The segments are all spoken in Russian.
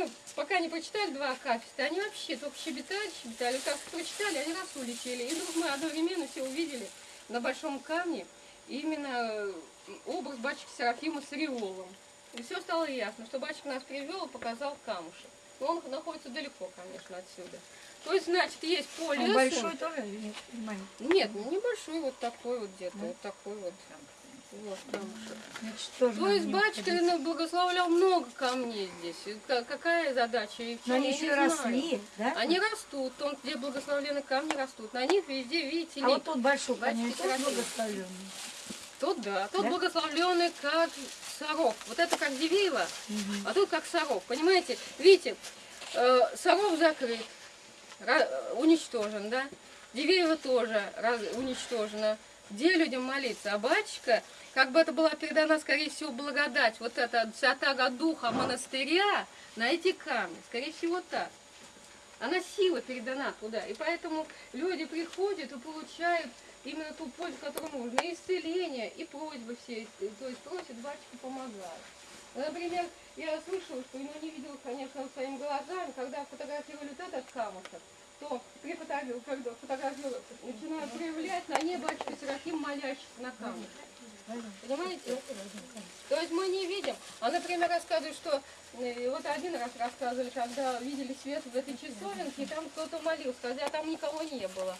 мы пока не прочитали два акафиста, они вообще только щебетали, щебетали. Вот как прочитали, они раз улетели. И вдруг мы одновременно все увидели на большом камне именно образ батюшки Серафима с ореолом. И все стало ясно, что батюшка нас привел и показал камушек. Но он находится далеко, конечно, отсюда. То есть, значит, есть поле. Он большой тоже нет? Ну, небольшой, вот такой вот где-то, вот такой вот. Вот. Значит, тоже То есть батюшка ходить. благословлял много камней здесь. Какая задача? И Но они еще росли, да? Они растут, там, где благословленные камни растут. На них везде, видите, А вот тот большой, конечно, Серафима. благословленный. Тут да, тут Да? благословленный как сорок. Вот это как Дивеево, а тут как сорок. Понимаете? Видите, э, сорок закрыт, уничтожен, да? Дивеево тоже раз- уничтожено. Где людям молиться? А батюшка, как бы это была передана, скорее всего, благодать, вот эта святаго духа монастыря на эти камни. Скорее всего, так. Она сила передана туда. И поэтому люди приходят и получают именно ту пользу, которую нужно. И исцеление, и просьбы все. То есть просят батюшку помогать. Например, я слышала, что, ну не видела, конечно, своими глазами, когда фотографировали вот этот камушек, то при фотографии, когда фотографию начинают проявлять, на ней батюшка Серафим, молящийся на камне. Понимаете? То есть мы не видим. А, например, рассказывают, что э, вот один раз рассказывали, когда видели свет в этой часовенке, и там кто-то молился, хотя там никого не было.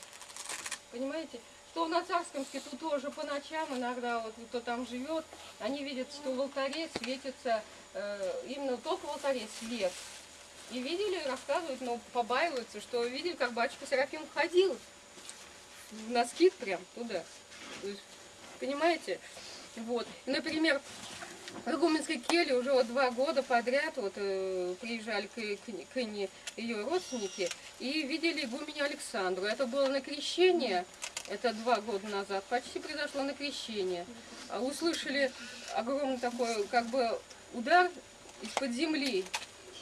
Понимаете? Что на Царскомске тут тоже по ночам иногда, вот кто там живет, они видят, что в алтаре светится, э, именно только в алтаре свет. И видели, рассказывают, но побаиваются, что видели, как батюшка Серафим ходил на скид прям туда. То есть, понимаете? Вот. Например, в Игуменской келье уже вот два года подряд вот, э, приезжали к, к, к ней ее родственники и видели игуменю Александру. Это было на крещение, это два года назад, почти произошло на крещение. А услышали огромный такой как бы удар из-под земли.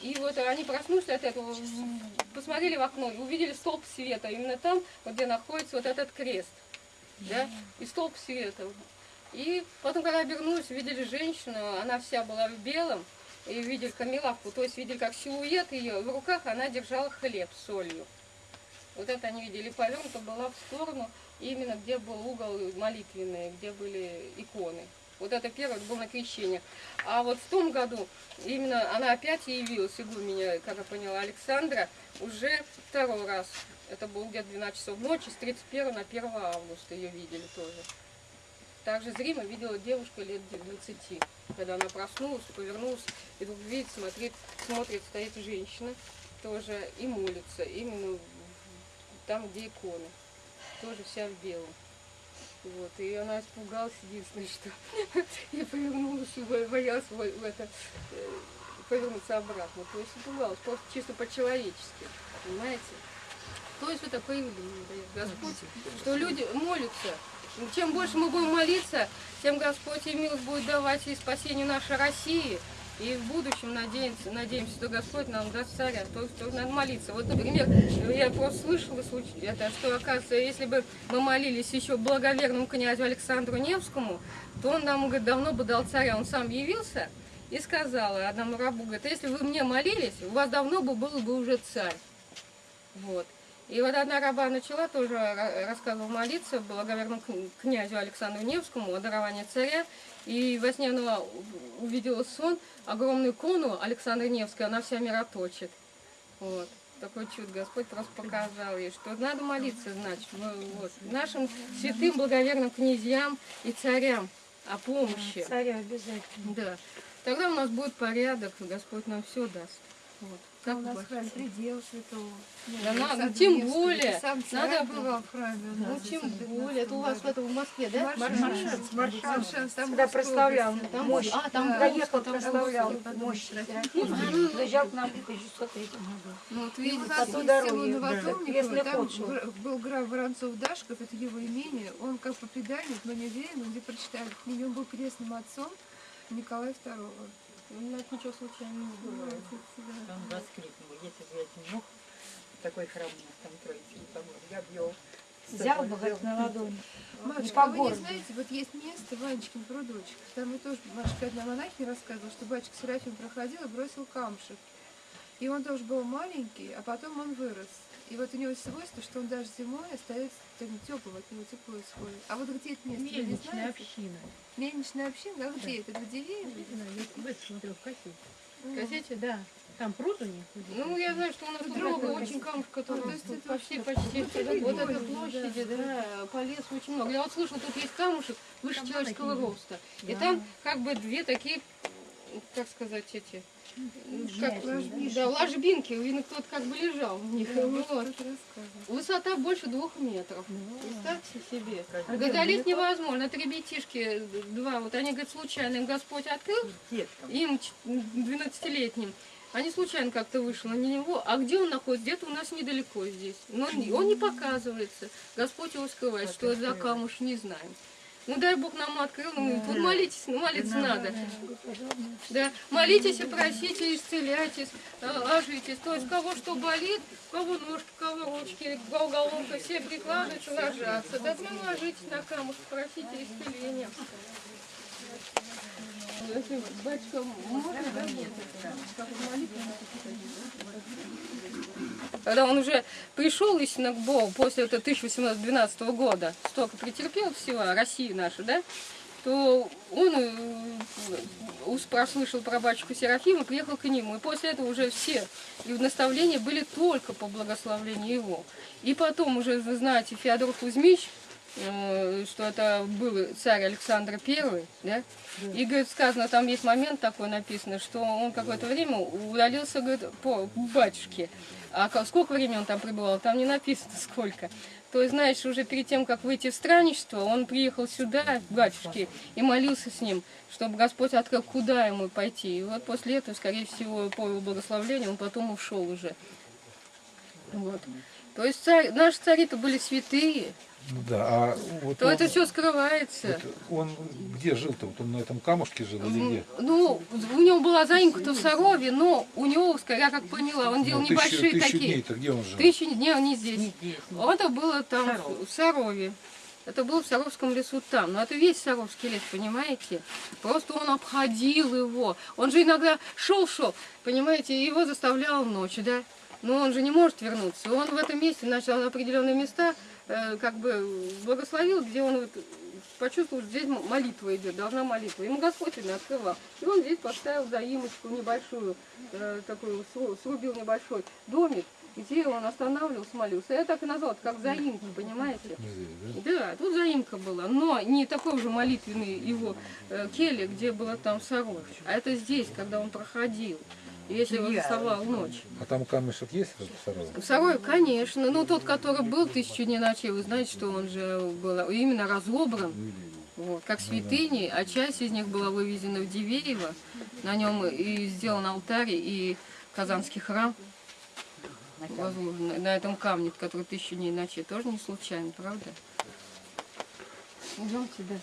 И вот они проснулись от этого, посмотрели в окно и увидели столб света. Именно там, вот где находится вот этот крест. Да? И столб света. И потом, когда обернулись, видели женщину, она вся была в белом, и видели камелавку, то есть видели как силуэт ее, в руках она держала хлеб с солью. Вот это они видели, повернута была в сторону, именно где был угол молитвенный, где были иконы. Вот это первое было на крещение. А вот в том году именно она опять явилась, игуменя, как я поняла, Александра, уже второй раз. Это было где-то 12 часов ночи, с 31 на 1 августа ее видели тоже. Также зримо видела девушка лет 20, когда она проснулась, повернулась, и вдруг видит, смотрит, смотрит, стоит женщина тоже и молится, именно там, где иконы, тоже вся в белом. Вот, и она испугалась, единственное, что и повернулась, боялась в в это, э, повернуться обратно. То есть испугалась, просто чисто по-человечески, понимаете? То есть вот такое явление дает Господь, что люди молятся. Чем больше мы будем молиться, тем Господь и милость будет давать и спасению нашей России. И в будущем надеемся, надеемся, что Господь нам даст царя. То есть то надо молиться. Вот, например, я просто слышала это, что, оказывается, если бы мы молились еще благоверному князю Александру Невскому, то он нам, говорит, давно бы дал царя. Он сам явился и сказал одному рабу, говорит, если вы мне молились, у вас давно бы был бы уже царь. Вот. И вот одна раба начала тоже ра- рассказывала молиться благоверному кн- князю Александру Невскому о даровании царя. И во сне она увидела сон, огромную икону Александра Невской, она вся мироточит. Вот. Такой чудо Господь просто показал ей, что надо молиться, значит, вот, нашим святым благоверным князьям и царям о помощи. Царю обязательно. Да. Тогда у нас будет порядок, Господь нам все даст. Вот. Как У нас вас? храм предел святого. Да надо, ну, тем более. Надо было. в храме. Ну, тем 915 более. Это у вас это в Москве, да? Маршанс, Маршанс, там Когда Московская прославлял. Там мощь, а, там да. доехал, там прославлял мощь приезжал к нам в 1603 году. Ну, вот видите, там по дороге, да, там был граф Воронцов-Дашков, это его имение, он как по преданию, но не уверен, где прочитали, у него был крестным отцом Николая II. Ну, это ничего случайного не бывает. Он воскликнул, если бы я не мог, такой храм у нас там троицы помог, я б его... Взял бы, говорит, на ладони. Матушка, вы не знаете, вот есть место, Ванечкин прудочек, там и тоже матушка одна монахиня рассказывала, что батюшка Серафим проходил и бросил камушек. И он тоже был маленький, а потом он вырос. И вот у него свойство, что он даже зимой остается таким теплым, от него тепло исходит. А вот где это место, Мельничная община. Мельничная община? А где это? Это в деревне? Не знаю, я в это смотрел в кассете. Кассете? Да, там пруд у них. Ну, я знаю, что у нас место. очень камушек, которые То есть это почти, почти, вот эта прикольно, площади, да, по лесу очень много. Я вот слышала, тут есть камушек выше Там человеческого роста. И Да. там как бы две такие, как сказать, эти, как, ложбинки. да, ложбинки, видно, кто-то как бы лежал в них. Да, Вот. кто-то рассказывал. Высота больше двух метров. Представьте себе. А Говорит, где а невозможно. Это ребятишки два, вот они, говорят, случайно им Господь открыл, Деткам. им ч- 12-летним. Они случайно как-то вышли на него. А где он находится? Где-то у нас недалеко здесь. Но он он не показывается. Господь его скрывает. Что это за камуш, не знаем. Ну дай Бог нам открыл. Ну, тут молитесь, ну, молиться надо. Да, молитесь и просите, исцеляйтесь, э, ложитесь. То есть кого что болит, кого ножки, кого ручки, головка, все прикладываются, ложатся. Да прям ложитесь на камушек, просите исцеления. Если батюшка можно, да, нет, как молитву когда он уже пришел к Богу после этого 1812 года, столько претерпел всего, России нашу, да, то он э, ус- прослышал про батюшку Серафима, приехал к нему. И после этого уже все и наставления были только по благословлению его. И потом уже, вы знаете, Феодор Кузьмич, э, что это был царь Александр I, да? И, говорит, сказано, там есть момент такой написано, что он какое-то время удалился, говорит, по батюшке. А сколько времени он там пребывал, там не написано сколько. То есть, знаешь, уже перед тем, как выйти в странничество, он приехал сюда, к батюшке, и молился с ним, чтобы Господь открыл, куда ему пойти. И вот после этого, скорее всего, по его благословлению, он потом ушел уже. Вот. То есть царь, наши цари-то были святые, да, а вот то он, это все скрывается. вот он где жил-то? Вот он на этом камушке жил или где? Ну, у него была заимка-то в Сарове, но у него, я как поняла, он делал Ну, тысячу, небольшие тысячу такие. дней-то где он жил? Тысячу дней, не здесь. Не здесь, не Это было там Саров. в Сарове. Это было в Саровском лесу там. Но это весь Саровский лес, понимаете? Просто он обходил его. Он же иногда шел-шел, понимаете, и его заставлял ночью, да? Но он же не может вернуться. Он в этом месте начал определенные места, как бы благословил, где он вот почувствовал, что здесь молитва идет, должна молитва. Ему Господь именно открывал. И он здесь поставил заимочку небольшую, э, такую, сру- срубил небольшой домик, где он останавливался, молился. Я так и назвал, как заимка, понимаете? Да? Тут заимка была, но не такой же молитвенный его э, келья, где было там Саров, а это здесь, когда он проходил, если он вставал ночь. А там камешек есть в Сарове, конечно, ну тот, который был тысячу дней ночей, вы знаете, что он же был именно разобран, вот, как святыни, а часть из них была вывезена в Дивеево, на нем и сделан алтарь, и Казанский храм. Возложен на этом камне, который тысячу дней ночей, тоже не случайно, правда? Идемте, да.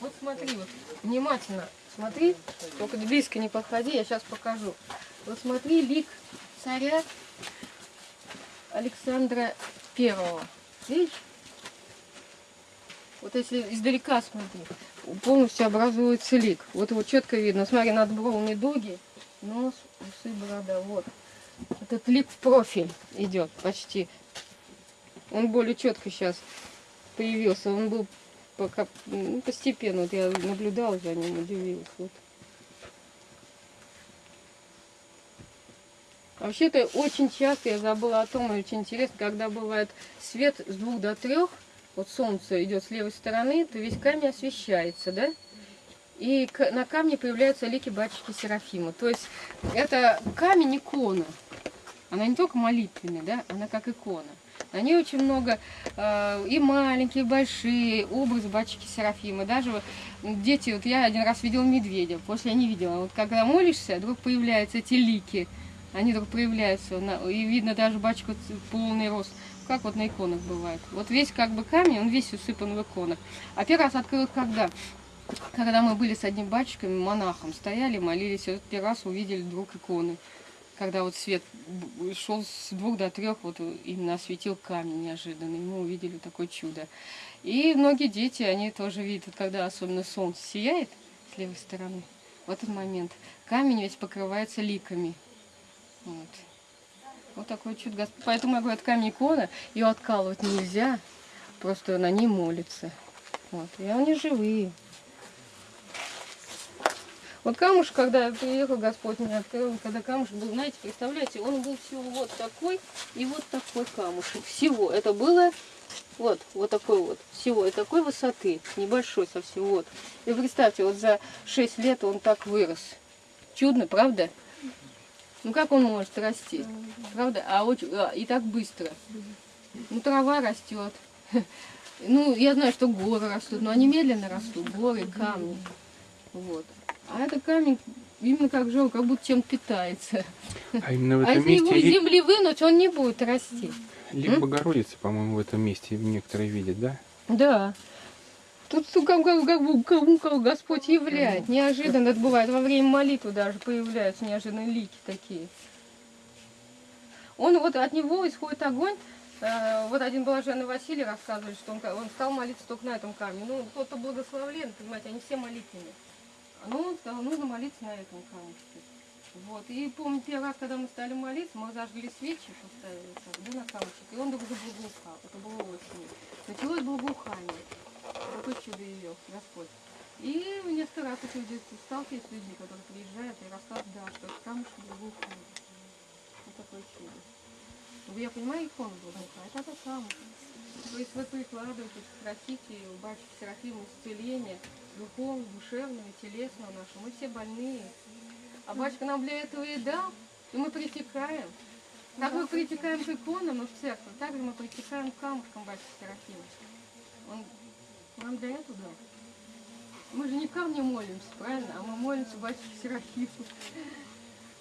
Вот смотри, вот, внимательно смотри, только близко не подходи, я сейчас покажу. Вот смотри, лик царя Александра Первого. Видишь? Вот если издалека смотри, полностью образуется лик. Вот его четко видно. Смотри, над бровами дуги, нос, усы, борода. Вот. Этот лик в профиль идет почти. Он более четко сейчас появился. Он был пока ну, постепенно. Вот я наблюдала за ним, удивилась. Вот. Вообще-то очень часто я забыла о том, и очень интересно, когда бывает свет с двух до трех, вот солнце идет с левой стороны, то весь камень освещается, да? И на камне появляются лики батюшки Серафима. То есть это камень икона. Она не только молитвенная, да, она как икона. Ней очень много э, и маленькие, и большие образы батюшки Серафима. Даже вот дети, вот я один раз видела медведя, после я не видела. Вот когда молишься, вдруг появляются эти лики. Они вдруг проявляются, и видно даже батюшку полный рост, как вот на иконах бывает. Вот весь как бы камень, он весь усыпан в иконах. А первый раз открыл когда? Когда мы были с одним батюшком, монахом, стояли, молились, и вот первый раз увидели вдруг иконы. Когда вот свет шел с двух до трех, вот именно осветил камень неожиданно, и мы увидели такое чудо. И многие дети, они тоже видят, когда особенно солнце сияет с левой стороны, в этот момент камень весь покрывается ликами. Вот. Вот такое чудо. Поэтому я говорю, это камень икона, ее откалывать нельзя, просто на ней молится. Вот. И они живые. Вот камушек, когда приехал, Господь мне открыл, когда камушек был, знаете, представляете, он был всего вот такой и вот такой камушек. Всего. Это было вот, вот такой вот. Всего. И такой высоты. Небольшой совсем. Вот. И представьте, вот за 6 лет он так вырос. Чудно, правда? Ну как он может расти? Правда? А очень, а, и так быстро. Ну трава растет. Ну, я знаю, что горы растут, но они медленно растут, горы, камни. Вот. А это камень именно как жил, как будто чем питается. А именно в А этом если его из земли вынуть, он не будет расти. лик Богородицы, по-моему, в этом месте некоторые видят, да? Да. Тут ну, как, как, как, бы- как- как Господь являет. Неожиданно это бывает. Во время молитвы даже появляются неожиданные лики такие. Он вот от него исходит огонь. Э, Вот один блаженный Василий рассказывали, что он, он стал молиться только на этом камне. Ну, кто-то благословлен, понимаете, они все молитвенные. Но он сказал, нужно молиться на этом камушке. Вот. И помню, первый раз, когда мы стали молиться, мы зажгли свечи, поставили так, да, на камушек, и он вдруг заблагоухал. Это было очень. Началось благоухание. Какое чудо ее, Господь. И несколько раз вот люди сталкиваюсь с людьми, которые приезжают и рассказывают, да, что камушек благоухает. Вот такое чудо. Ну, я понимаю, икону благоухает, а это камушек. То есть вы прикладываете, просите у батюшки Серафима исцеления духовного, душевного, телесного нашего. Мы все больные. А батюшка нам для этого и дал, и мы притекаем. Как мы притекаем к иконам и в церковь, так же мы притекаем к камушкам батюшки Серафима. Он нам для этого дал. Мы же не камню молимся, правильно? А мы молимся батюшке Серафиму.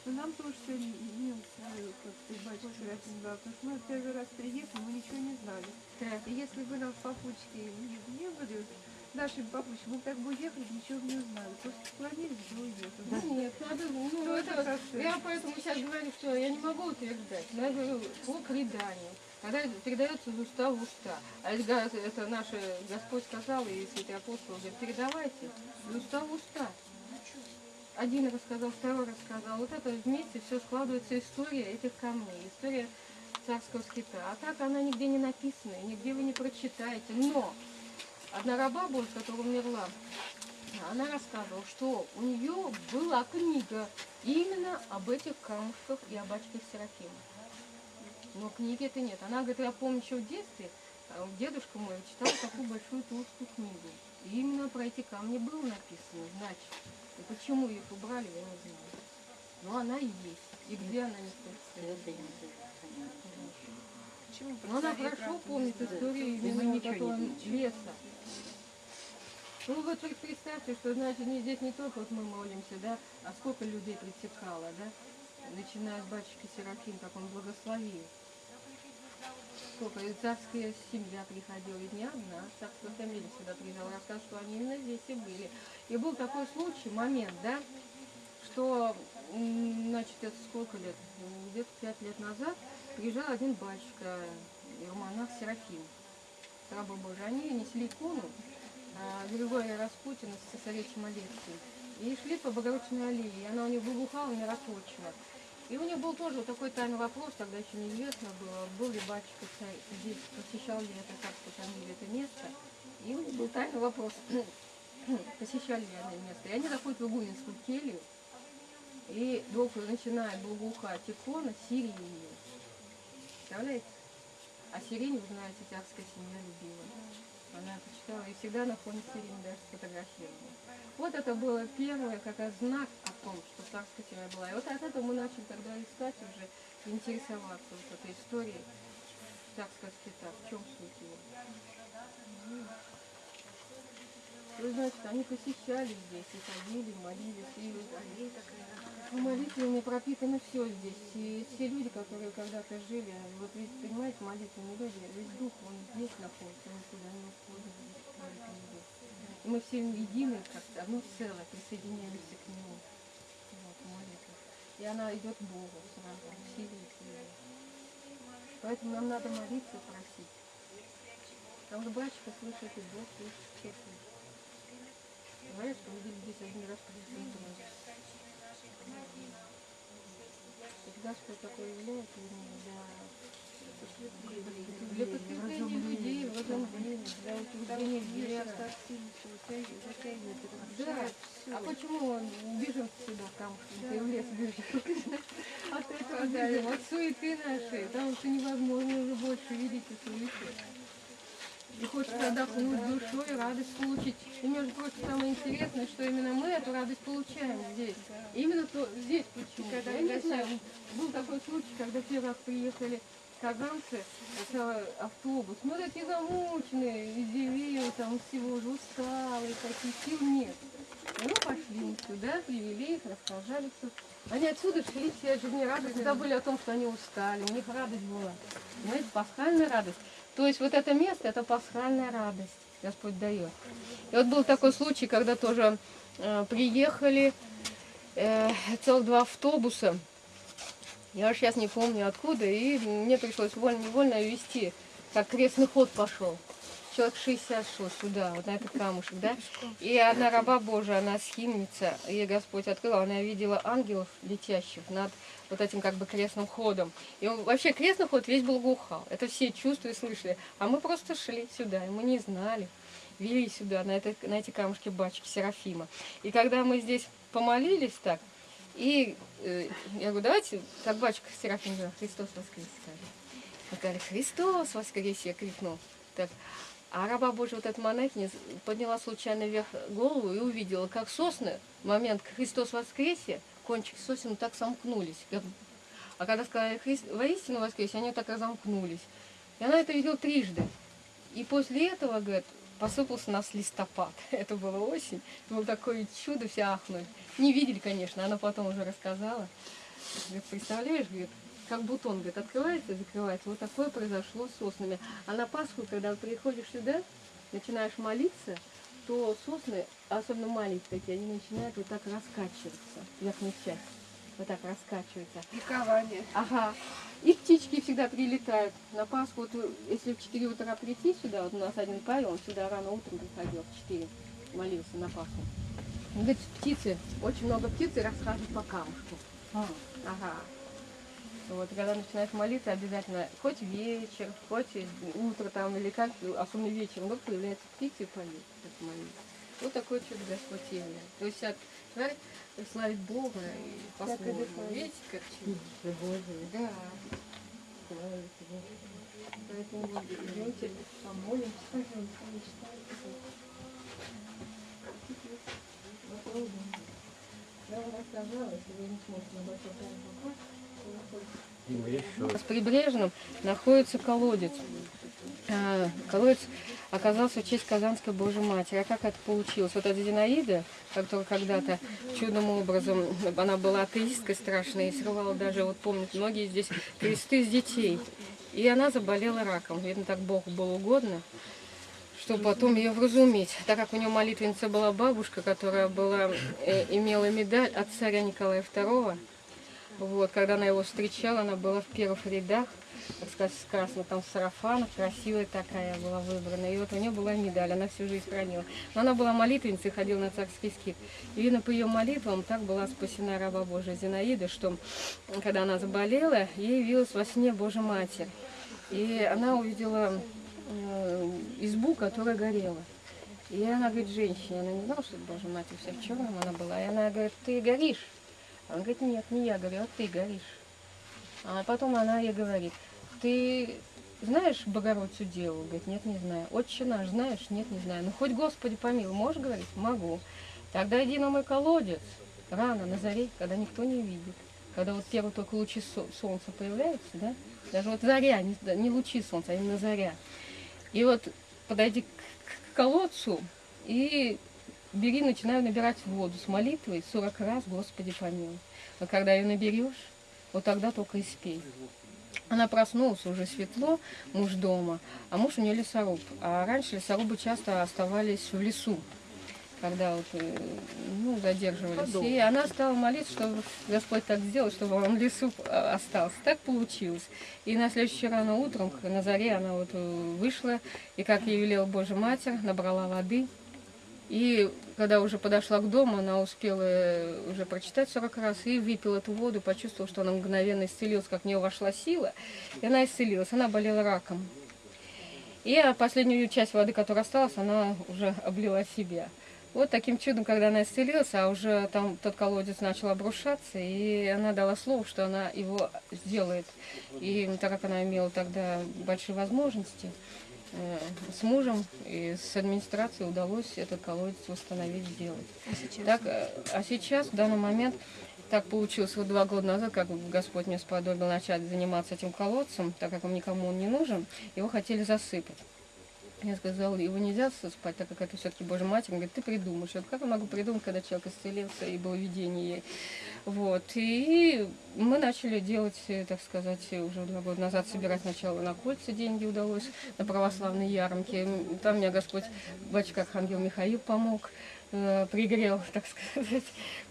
Ну, нам тоже сегодня немцы, как ты батюшка Серафим дал, потому что мы первый раз приехали, мы ничего не знали. Так. И если бы нам папучки не, не были, наши папучки, мы так бы уехали, ничего бы не узнали. Просто склонились и уехали. Да нет, надо, ну, Ну, это это, я поэтому сейчас говорю, что я не могу утверждать, но я говорю по преданию, когда передается из уста в уста. А это, это наше Господь сказал, и святый апостол говорит, передавайте из уста в уста. Один рассказал, второй рассказал. Вот это вместе все складывается история этих камней, история царского скита. А так она нигде не написана, нигде вы не прочитаете. Но одна раба Божья, которая умерла, она рассказывала, что у нее была книга именно об этих камушках и об батюшке Серафиме. Но книги это нет. Она говорит, я помню еще в детстве, э, дедушка мой читал такую большую толстую книгу. И именно про эти камни было написано, значит. И почему их убрали, я не знаю. Но она есть. И где она не стоит. Почему? Но она хорошо помнит историю именно этого леса. Ну вот вы представьте, что значит не здесь не только вот мы молимся, да, а сколько людей притекало, да, начиная с батюшки Серафим, как он благословил. Сколько, и царская семья приходила, и не одна, царская фамилия сюда приезжала, рассказывала, что они именно здесь и были. И был такой случай, момент, да, что, значит, это сколько лет, где-то пять лет назад, приезжал один батюшка, иеромонах Серафим, раба Божий. Они несли икону а, Григория Распутина с цесаревичем Алексием. И шли по Богородичной аллее, и она у них выбухала, мироточила. И у них был тоже такой тайный вопрос, тогда еще неизвестно было, был ли батюшка здесь, посещал ли это царство фамилия это место. И у них был тайный вопрос, посещали ли они место. И они заходят в игуменскую келью, и вдруг начинает благоухать икона сиренью. Представляете? А сирень, вы знаете, царская семья любила. Она это читала и всегда на фоне сирени даже сфотографировала. Вот это было первое, как знак о том, что царская семья была. И вот от этого мы начали тогда искать уже, интересоваться вот этой историей царского скита. В чем суть его? Вы знаете, они посещали здесь и ходили, молились, и в молитве пропитано все здесь. И все люди, которые когда-то жили, вот ведь, понимаете, молитвенные люди, весь дух, он здесь находится, он никуда не уходит. И мы все едины, как одно целое, присоединяемся к нему. Вот, в молитве. и она идет к Богу сразу, усиливает ее. Поэтому нам надо молиться, просить. Потому что батюшка слышит, и Бог слышит честно. Говорят, что видит здесь один раз придет И Господь такой являет для, для подкрепления людей, возрождения, для утверждения веры. Да. А почему он бежит сюда, в камушки, ты в лес бежишь? От этого бежим, от суеты нашей, потому что невозможно уже больше видеть и слышать. И хочется отдохнуть душой, радость получить. И, между прочим, самое интересное, что именно мы эту радость получаем здесь. Именно то, здесь почему. Когда Я не знаю, был такой случай, когда первый раз приехали казанцы, это автобус, ну такие замученные, из деревьев, там всего уже усталые, таких сил нет. Мы пошли мы сюда, привели их, рассказали все. Они отсюда шли все жизнерадостные, забыли о том, что они устали, у них радость была. Понимаете, пасхальная радость. То есть вот это место, это пасхальная радость Господь дает. И вот был такой случай, когда тоже э, приехали э, целых два автобуса. Я уж сейчас не помню откуда, и мне пришлось вольно-невольно вести, как крестный ход пошел. Человек 60 шло сюда, вот на этот камушек, да? И одна раба Божия, она схимница, ей Господь открыл, она видела ангелов летящих над вот этим как бы крестным ходом. И он- вообще крестный ход весь был глухал. Это все чувствовали, слышали. А мы просто шли сюда, и мы не знали. Вели сюда, на, это, на эти камушки бачки Серафима. И когда мы здесь помолились так, и э, я говорю, давайте, как батюшка Серафим говорил, Христос воскрес, сказали. Сказали, Христос воскрес, я крикнул. Так. А раба Божия, вот эта монахиня, подняла случайно вверх голову и увидела, как сосны в момент Христос воскресе, кончик сосен так сомкнулись. А когда сказали «Христ воистину воскресе, они так разомкнулись. И она это видела трижды. И после этого, говорит, посыпался нас листопад. Это была осень. Это было такое чудо, все ахнули. Не видели, конечно, она потом уже рассказала. Говорит, представляешь, говорит, как бутон, говорит, открывается и закрывается. Вот такое произошло с соснами. А на Пасху, когда приходишь сюда, начинаешь молиться, то сосны, особенно маленькие такие, они начинают вот так раскачиваться, верхняя часть. Вот так раскачивается. Ликование. Ага. И птички всегда прилетают. На Пасху, вот, если в 4 утра прийти сюда, вот у нас один Павел, он сюда рано утром приходил, в 4, молился на Пасху. Он говорит, птицы, очень много птиц и расхаживают по камушку. А, Ага. Вот, когда начинаешь молиться, обязательно хоть вечер, хоть утро там или как, особенно вечером, вот появляются птицы и поют, как молитву. Вот такое чудо Господь являет. То есть от тварь славить Бога и по-своему. Видите, как чудо? Да. Поэтому вот идемте, помолимся. Попробуем. Я вам рассказала, если вы не сможете на большой попасть, у нас в Прибрежном находится колодец. А, Колодец оказался в честь Казанской Божьей Матери. А как это получилось? Вот эта Зинаида, которая когда-то чудным образом, она была атеисткой страшной и срывала даже, вот помнят многие здесь, кресты с детей. И она заболела раком. Видно, так Богу было угодно, чтобы потом ее вразуметь. Так как у нее молитвенница была бабушка, которая была, э, имела медаль от царя Николая II, вот, когда она его встречала, она была в первых рядах, так сказать, сказано, там в сарафанах, красивая такая была выбрана. И вот у нее была медаль, она всю жизнь хранила. Но она была молитвенницей, ходила на царский скит. И видно, по ее молитвам так была спасена раба Божия Зинаида, что когда она заболела, ей явилась во сне Божья Матерь. И она увидела э, избу, которая горела. И она говорит, женщине, она не знала, что это Божья Матерь, вся в черном она была. И она говорит, ты горишь. Он говорит, нет, не я говорю, а ты горишь. А потом она ей говорит, ты знаешь Богородицу Деву? Говорит, нет, не знаю. Отче наш знаешь? Нет, не знаю. Ну хоть Господи помилуй, можешь говорить? Могу. Тогда иди на мой колодец, рано, на заре, когда никто не видит. Когда вот первые только лучи со- солнца появляются, да? Даже вот заря, не, не лучи солнца, а именно заря. И вот подойди к, к колодцу и бери, начинаю набирать воду с молитвой 40 раз, Господи помилуй. Но когда ее наберешь, вот тогда только и спей. Она проснулась, уже светло, муж дома, а муж у нее лесоруб. А раньше лесорубы часто оставались в лесу. когда вот, э, ну, задерживались. И она стала молиться, чтобы Господь так сделал, чтобы он в лесу э, остался. Так получилось. И на следующее рано утром, на заре, она вот э, вышла, и, как ей велела Божья Матерь, набрала воды. И когда уже подошла к дому, она успела э, уже прочитать 40 раз и выпила эту воду, почувствовала, что она мгновенно исцелилась, как в нее вошла сила, и она исцелилась. Она болела раком. И а, последнюю часть воды, которая осталась, она уже облила себя. Вот таким чудом, когда она исцелилась, а уже там тот колодец начал обрушаться, и она дала слово, что она его сделает. И так как она имела тогда большие возможности, с мужем и с администрацией удалось этот колодец восстановить, сделать. А сейчас? Так, э, а сейчас, в данный момент, так получилось вот два года назад, как Господь мне сподобил начать заниматься этим колодцем, так как он никому он не нужен, его хотели засыпать. Я сказала, его нельзя спать, так как это все-таки Божья Матерь. Он говорит, ты придумаешь. Я говорю, как я могу придумать, когда человек исцелился и было видение ей. Вот. И мы начали делать, э, так сказать, уже два года назад собирать сначала на кольца деньги удалось, на православные ярмарки. М, Там мне Господь, батюшка Архангел Михаил помог э, пригрел, так сказать,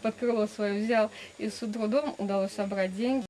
под крыло свое взял. И с трудом удалось собрать деньги.